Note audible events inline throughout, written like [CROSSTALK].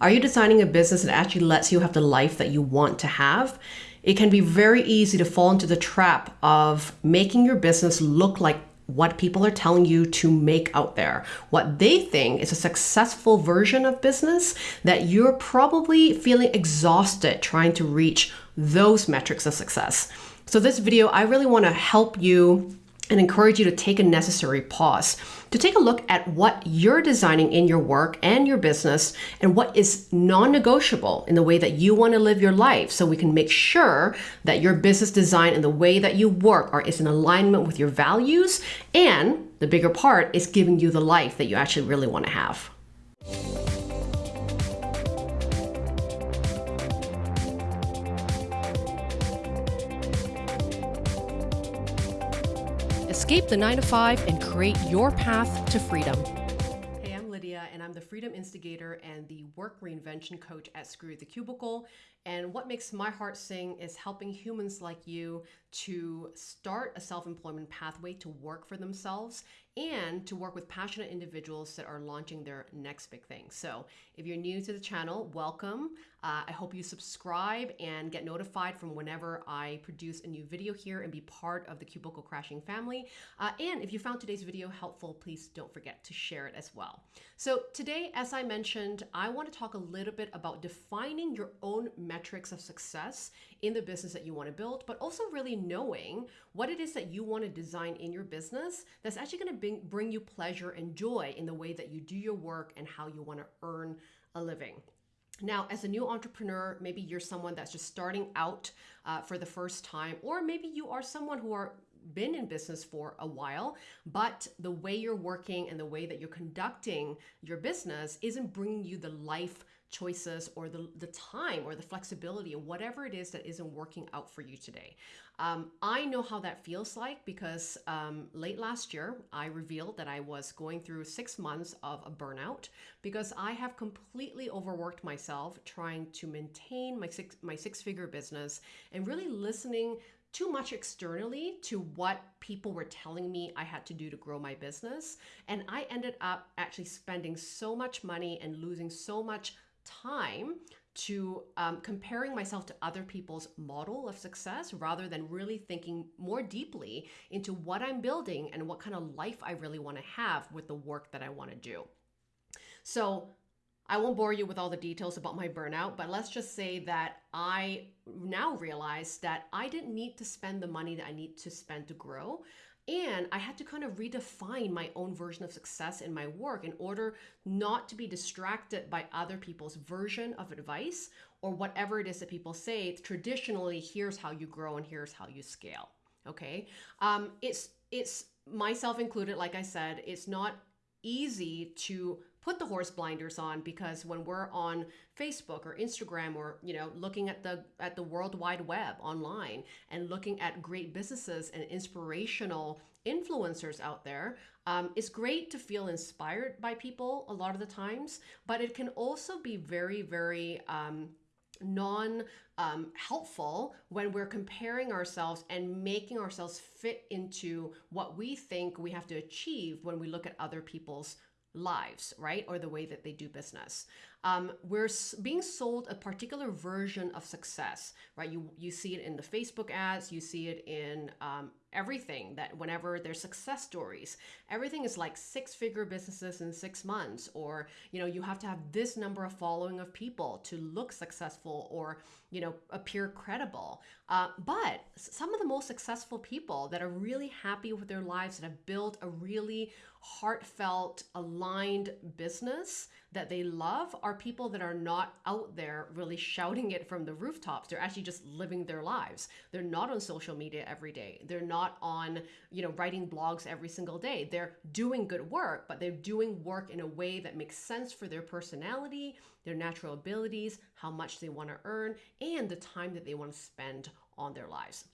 Are you designing a business that actually lets you have the life that you want to have? It can be very easy to fall into the trap of making your business look like what people are telling you to make out there, what they think is a successful version of business that you're probably feeling exhausted trying to reach those metrics of success. So this video, I really want to help you and encourage you to take a necessary pause to take a look at what you're designing in your work and your business and what is non-negotiable in the way that you want to live your life so we can make sure that your business design and the way that you work are is in alignment with your values and the bigger part is giving you the life that you actually really want to have. Escape the 9 to 5 and create your path to freedom. Hey, I'm Lydia, and I'm the Freedom Instigator and the Work Reinvention Coach at Screw the Cubicle. And what makes my heart sing is helping humans like you to start a self employment pathway to work for themselves and to work with passionate individuals that are launching their next big thing. So, if you're new to the channel, welcome. Uh, I hope you subscribe and get notified from whenever I produce a new video here and be part of the Cubicle Crashing family. Uh, and if you found today's video helpful, please don't forget to share it as well. So, today, as I mentioned, I want to talk a little bit about defining your own metrics of success in the business that you want to build, but also really knowing what it is that you want to design in your business that's actually going to bring, bring you pleasure and joy in the way that you do your work and how you want to earn a living. Now, as a new entrepreneur, maybe you're someone that's just starting out uh, for the first time, or maybe you are someone who are been in business for a while, but the way you're working and the way that you're conducting your business isn't bringing you the life choices or the, the time or the flexibility or whatever it is that isn't working out for you today. Um, I know how that feels like because um, late last year, I revealed that I was going through six months of a burnout because I have completely overworked myself trying to maintain my six, my six figure business and really listening too much externally to what people were telling me I had to do to grow my business. And I ended up actually spending so much money and losing so much time to um, comparing myself to other people's model of success rather than really thinking more deeply into what I'm building and what kind of life I really want to have with the work that I want to do. So I won't bore you with all the details about my burnout, but let's just say that I now realize that I didn't need to spend the money that I need to spend to grow. And I had to kind of redefine my own version of success in my work in order not to be distracted by other people's version of advice or whatever it is that people say. Traditionally, here's how you grow and here's how you scale. Okay. Um, it's, it's myself included, like I said, it's not easy to put the horse blinders on because when we're on Facebook or Instagram or you know looking at the at the world wide web online and looking at great businesses and inspirational influencers out there um, it's great to feel inspired by people a lot of the times but it can also be very very um, non um, helpful when we're comparing ourselves and making ourselves fit into what we think we have to achieve when we look at other people's lives, right? Or the way that they do business. Um, we're being sold a particular version of success, right? You you see it in the Facebook ads, you see it in um, everything that whenever there's success stories everything is like six figure businesses in six months or you know you have to have this number of following of people to look successful or you know appear credible uh, but some of the most successful people that are really happy with their lives that have built a really heartfelt aligned business that they love are people that are not out there really shouting it from the rooftops. They're actually just living their lives. They're not on social media every day. They're not on, you know, writing blogs every single day. They're doing good work, but they're doing work in a way that makes sense for their personality, their natural abilities, how much they want to earn, and the time that they want to spend on their lives.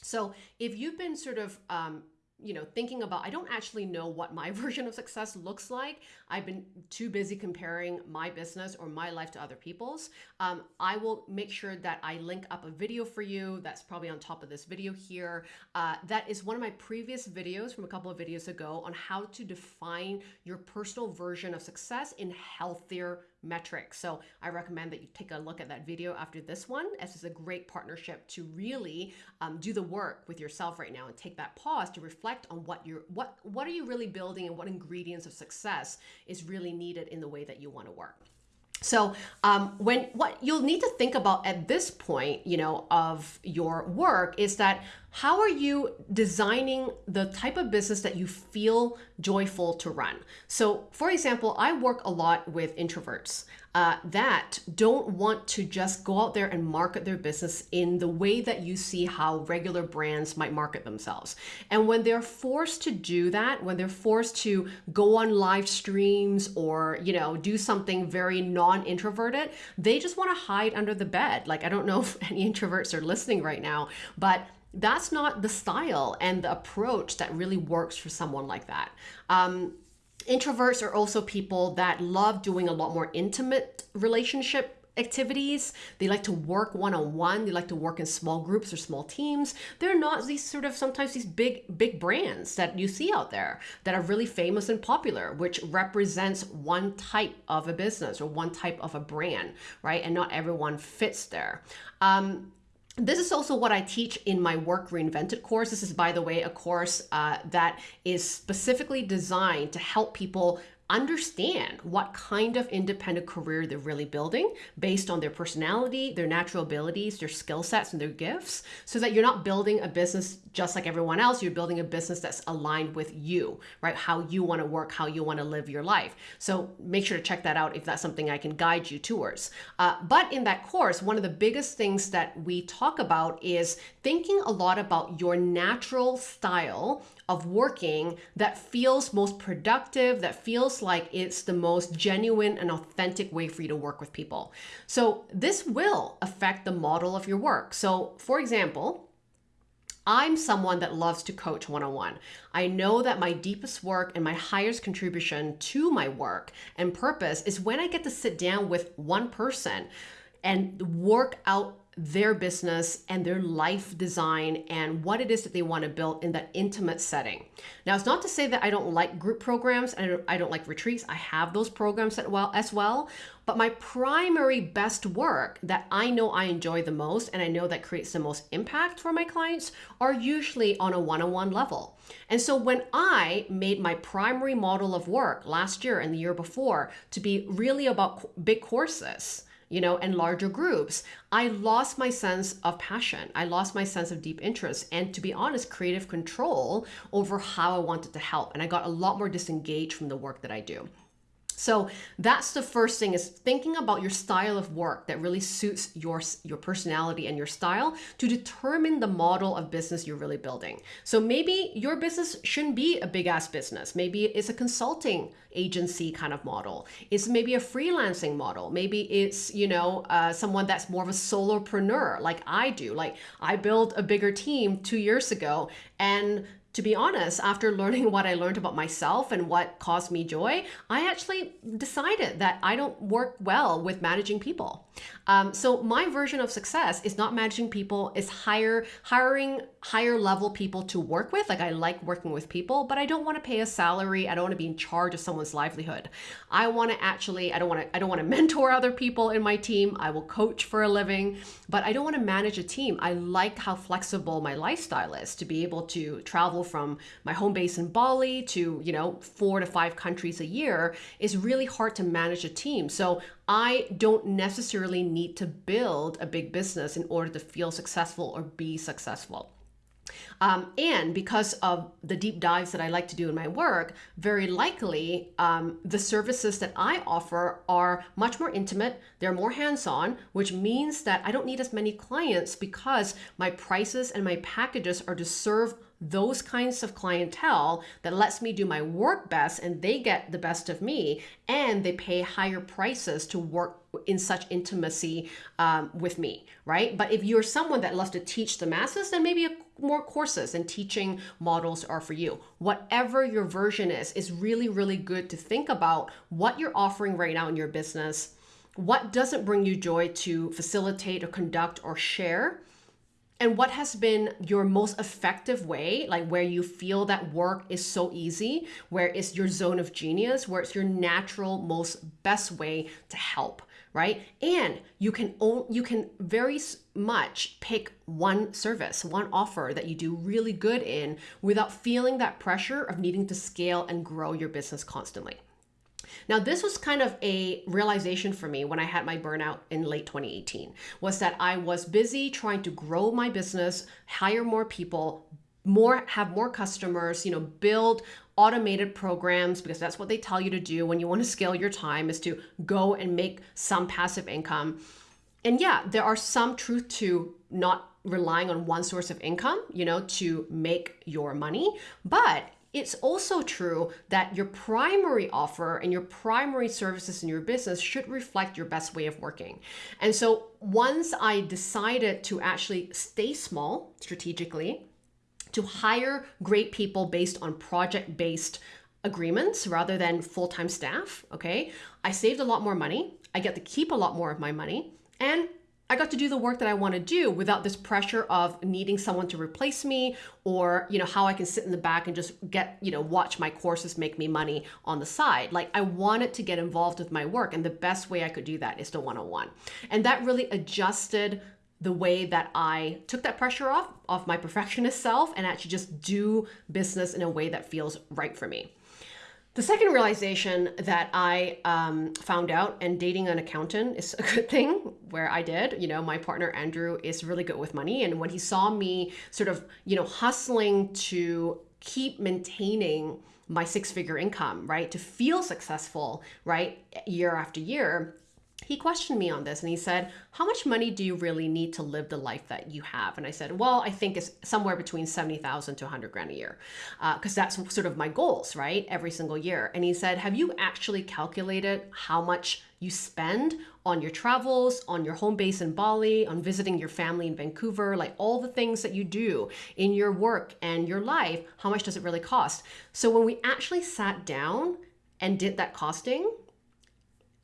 So if you've been sort of um, you know, thinking about, I don't actually know what my [LAUGHS] version of success looks like. I've been too busy comparing my business or my life to other people's. Um, I will make sure that I link up a video for you. That's probably on top of this video here. Uh, that is one of my previous videos from a couple of videos ago on how to define your personal version of success in healthier metrics. So I recommend that you take a look at that video after this one, as it's a great partnership to really um, do the work with yourself right now and take that pause to reflect on what you're what what are you really building and what ingredients of success is really needed in the way that you want to work. So um, when what you'll need to think about at this point, you know, of your work is that how are you designing the type of business that you feel joyful to run? So, for example, I work a lot with introverts uh, that don't want to just go out there and market their business in the way that you see how regular brands might market themselves. And when they're forced to do that, when they're forced to go on live streams or, you know, do something very non introverted, they just want to hide under the bed. Like, I don't know [LAUGHS] if any introverts are listening right now, but that's not the style and the approach that really works for someone like that. Um, introverts are also people that love doing a lot more intimate relationship activities. They like to work one on one. They like to work in small groups or small teams. They're not these sort of sometimes these big, big brands that you see out there that are really famous and popular, which represents one type of a business or one type of a brand, right? And not everyone fits there. Um, this is also what I teach in my Work Reinvented course. This is, by the way, a course uh, that is specifically designed to help people understand what kind of independent career they're really building based on their personality, their natural abilities, their skill sets, and their gifts, so that you're not building a business just like everyone else. You're building a business that's aligned with you, right? How you want to work, how you want to live your life. So make sure to check that out if that's something I can guide you towards. Uh, but in that course, one of the biggest things that we talk about is thinking a lot about your natural style of working that feels most productive, that feels like it's the most genuine and authentic way for you to work with people. So, this will affect the model of your work. So, for example, I'm someone that loves to coach one on one. I know that my deepest work and my highest contribution to my work and purpose is when I get to sit down with one person and work out their business and their life design and what it is that they want to build in that intimate setting. Now, it's not to say that I don't like group programs and I don't, like retreats. I have those programs as well. But my primary best work that I know I enjoy the most and I know that creates the most impact for my clients are usually on a one on one level. And so when I made my primary model of work last year and the year before to be really about big courses, you know, and larger groups, I lost my sense of passion. I lost my sense of deep interest and, to be honest, creative control over how I wanted to help. And I got a lot more disengaged from the work that I do. So that's the first thing is thinking about your style of work that really suits your your personality and your style to determine the model of business you're really building. So maybe your business shouldn't be a big ass business. Maybe it's a consulting agency kind of model. It's maybe a freelancing model. Maybe it's, you know, uh, someone that's more of a solopreneur like I do. Like I built a bigger team two years ago and to be honest, after learning [LAUGHS] what I learned about myself and what caused me joy, I actually decided that I don't work well with managing people. Um, so my version of success is not managing people, is hire hiring higher level people to work with. Like I like working with people, but I don't want to pay a salary. I don't want to be in charge of someone's livelihood. I want to actually, I don't want to, I don't want to [LAUGHS] mentor other people in my team. I will coach for a living, but I don't want to manage a team. I like how flexible my lifestyle is to be able to travel from my home base in Bali to, you know, four to five countries a year is really hard to manage a team. So I don't necessarily need to build a big business in order to feel successful or be successful. Um, and because of the deep dives that I like to do in my work, very likely um, the services that I offer are much more intimate, they're more hands on, which means that I don't need as many clients because my prices and my packages are to serve those kinds of clientele that lets me do my work best and they get the best of me and they pay higher prices to work in such intimacy um, with me, right? But if you're someone that loves to teach the masses, then maybe a, more courses and teaching models are for you. Whatever your version is, is really, really good to think about what you're offering right now in your business. What doesn't bring you joy to facilitate or conduct or share? and what has been your most effective way, like where you feel that work is so easy, where it's your zone of genius, where it's your natural, most best way to help, right? And you can own, you can very much pick one service, one offer that you do really good in without feeling that pressure of needing to scale and grow your business constantly. Now, this was kind of a realization for me when I had my burnout in late 2018 was that I was busy trying to grow my business, hire more people, more have more customers, you know, build automated programs because that's what they tell you to do when you want to scale your time is to go and make some passive income. And yeah, there are some truth to not relying on one source of income, you know, to make your money, but it's also true that your primary offer and your primary services in your business should reflect your best way of working. And so once I decided to actually stay small strategically, to hire great people based on project based agreements rather than full time staff, okay, I saved a lot more money. I get to keep a lot more of my money. And I got to do the work that I want to do without this pressure of needing someone to replace me or, you know, how I can sit in the back and just get, you know, watch my courses make me money on the side. Like I wanted to get involved with my work and the best way I could do that is to one-on-one. And that really adjusted the way that I took that pressure off of my perfectionist self and actually just do business in a way that feels right for me. The second realization that I um, found out, and dating an accountant is [LAUGHS] a good thing, where I did. You know, my partner Andrew is really good with money. And when he saw me sort of, you know, hustling to keep maintaining my six figure income, right, to feel successful, right, year after year, he questioned me on this and he said, How much money do you really need to live the life that you have? And I said, Well, I think it's somewhere between 70,000 to 100 grand a year, because uh, that's sort of my goals, right? Every single year. And he said, Have you actually calculated how much you spend on your travels, on your home base in Bali, on visiting your family in Vancouver, like all the things that you do in your work and your life? How much does it really cost? So when we actually sat down and did that costing,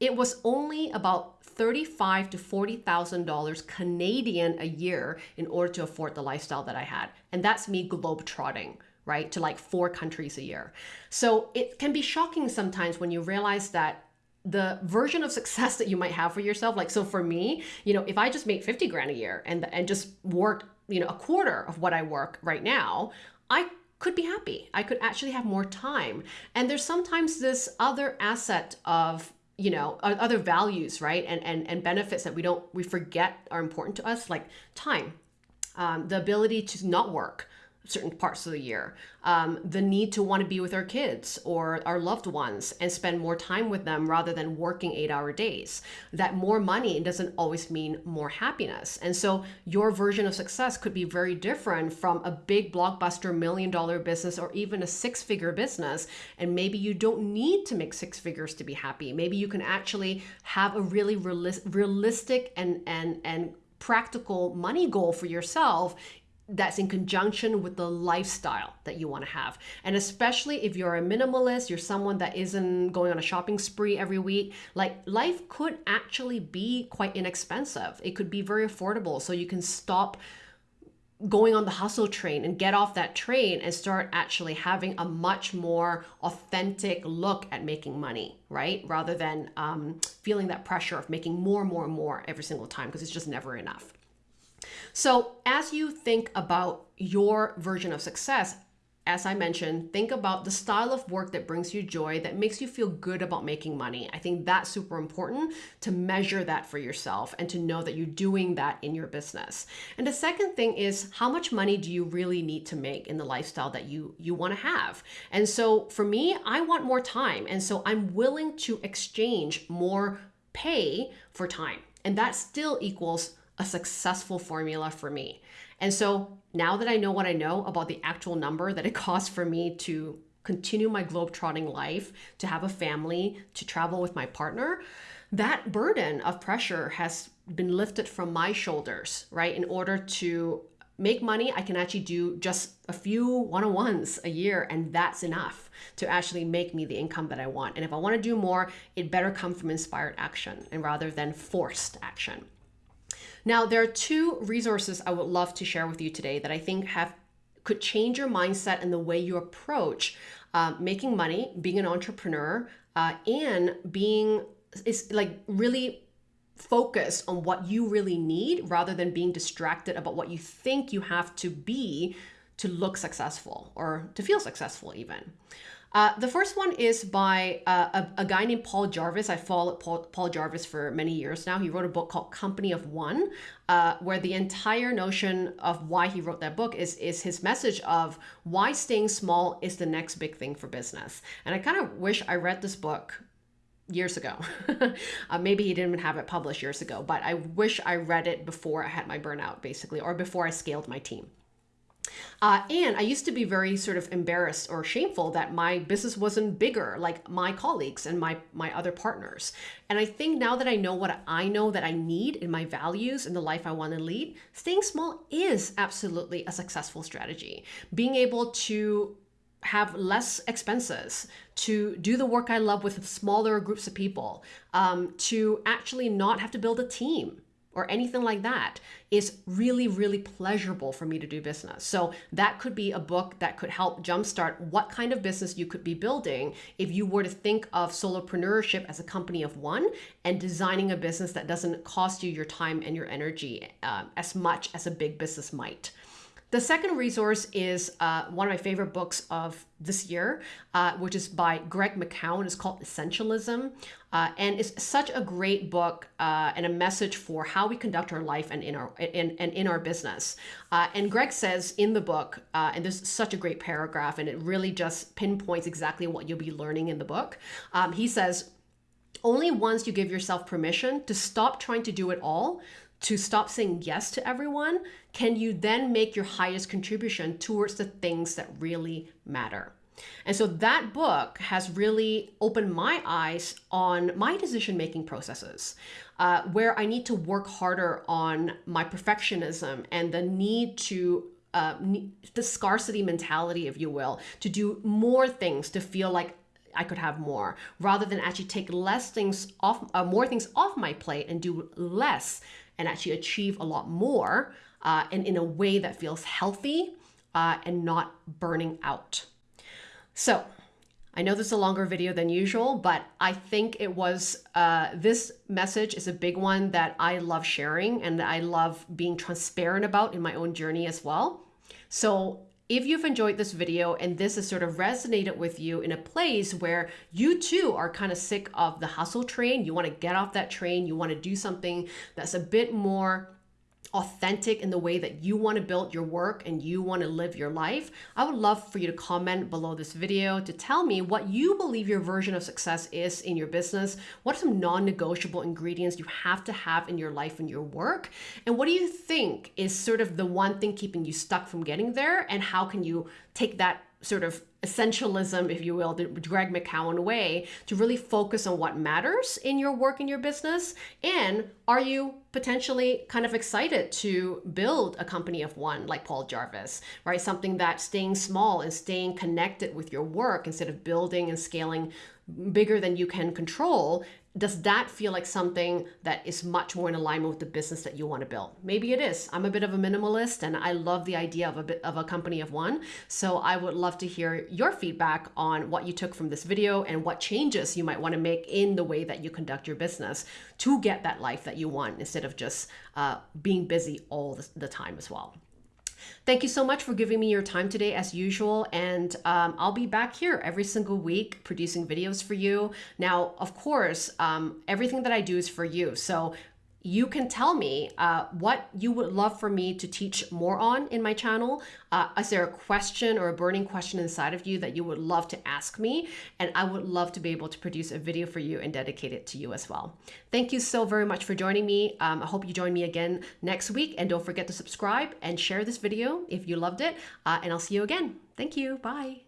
it was only about thirty-five to forty thousand dollars Canadian a year in order to afford the lifestyle that I had, and that's me globe trotting right to like four countries a year. So it can be shocking sometimes when you realize that the version of success [LAUGHS] that you might have for yourself like so for me you know if i just made 50 grand a year and and just worked you know a quarter of what i work right now i could be happy. I could actually have more time. And there's sometimes this other asset of you know other values right? And and and benefits that we don't we forget are important to us like time um, the ability to not work certain parts of the year. Um, the need to want to be with our kids or our loved ones and spend more time with them rather than working eight hour days. That more money doesn't always mean more happiness. And so your version of success could be very different from a big blockbuster million dollar business or even a six figure business. And maybe you don't need to make six figures to be happy. Maybe you can actually have a really realistic and and and practical money goal for yourself that's in conjunction with the lifestyle that you want to have. And especially if you're a minimalist, you're someone that isn't going on a shopping spree every week, like life could actually be quite inexpensive. It could be very affordable. So you can stop going on the hustle train and get off that train and start actually having a much more authentic look at making money, right? Rather than um, feeling that pressure of making more more and more every single time because it's just never enough. So, as you think about your version of success, as I mentioned, think about the style of work that brings you joy, that makes you feel good about making money. I think that's super important to measure that for yourself and to know that you're doing that in your business. And the second thing is how much money do you really need to make in the lifestyle that you you want to have? And so for me, I want more time, and so I'm willing to exchange more pay for time. And that still equals a successful formula for me. And so now that I know what I know about the actual number that it [LAUGHS] costs for me to continue my globe-trotting life, to have a family, to travel with my partner, that burden of pressure has been lifted from my shoulders, right? In order to make money, I can actually do just a few one on ones a year, and that's enough to actually make me the income that I want. And if I want to do more, it better come from inspired action and rather than forced action. Now, there are two resources I would love to share with you today that I think have could change your mindset and the way you approach uh, making money, being an entrepreneur, uh, and being is like really focus on what you really need rather than being distracted about what you think you have to be to look successful or to feel successful even. Uh, the first one is by uh, a, a, guy named Paul Jarvis. I followed Paul, Paul, Jarvis for many years now. He wrote a book called Company of One, uh, where the entire notion of why he wrote that book is, is his message of why staying small is the next big thing for business. And I kind of wish I read this book years ago. [LAUGHS] uh, maybe he didn't even have it published years ago, but I wish I read it before I had my burnout, basically, or before I scaled my team. Uh, and I used to be very sort of embarrassed or shameful that my business wasn't bigger like my colleagues and my my other partners. And I think now that I know what I know that I need in my values and the life I want to lead, staying small is absolutely a successful strategy. Being able to have less expenses, to do the work I love with smaller groups of people, um, to actually not have to build a team or anything like that is really, really pleasurable for me to do business. So that could be a book that could help jumpstart what kind of business you could be building if you were to think of solopreneurship as a company of one and designing a business that doesn't cost you your time and your energy uh, as much as a big business might. The second resource is uh, one of my favorite books of this year, uh, which is by Greg McKeown. It's called Essentialism. Uh, and it's such a great book uh, and a message for how we conduct our life and in our in, and in our business. Uh, and Greg says in the book, uh, and there's such a great paragraph, and it really just pinpoints exactly what you'll be learning in the book. Um, he says, only once you give yourself permission to stop trying to do it all to stop saying yes to everyone, can you then make your highest contribution towards the things that really matter? And so that book has really opened my eyes on my decision making processes, uh, where I need to work harder on my perfectionism and the need to. Uh, the scarcity mentality, if you will, to do more things to feel like I could have more, rather than actually take less things off, uh, more things off my plate and do less and actually achieve a lot more uh, and in a way that feels healthy uh, and not burning out. So, I know this is a longer video than usual, but I think it was uh, this message is a big one that I love sharing and I love being transparent about in my own journey as well. So if you've enjoyed this video and this has sort of resonated with you in a place where you too are kind of sick of the hustle train, you want to get off that train, you want to do something that's a bit more authentic in the way that you want to build your work and you want to live your life, I would love for you to comment below this video to tell me what you believe your version of success is in your business. What are some non-negotiable ingredients you have to have in your life and your work? And what do you think is sort of the one thing keeping you stuck from getting there? And how can you take that sort of essentialism, if you will, the Greg McKeown way to really focus on what matters in your work and your business? And are you potentially kind of excited to build a company of one like Paul Jarvis, right? Something that staying small and staying connected with your work instead of building and scaling bigger than you can control does that feel like something that is much more in alignment with the business that you want to build? Maybe it is. I'm a bit of a minimalist and I love the idea of a bit of a company of one. So I would love to hear your feedback on what you took from this video and what changes you might want to make in the way that you conduct your business to get that life that you want instead of just uh, being busy all the time as well. Thank you so much for giving me your time today, as usual. And um, I'll be back here every single week producing videos for you. Now, of course, um, everything that I do is for you. So you can tell me uh, what you would love for me to teach more on in my channel. Uh, is there a question or a burning question inside of you that you would love to ask me? And I would love to be able to produce a video for you and dedicate it to you as well. Thank you so very much for joining me. Um, I hope you join me again next week. And don't forget to subscribe and share this video if you loved it. Uh, and I'll see you again. Thank you. Bye.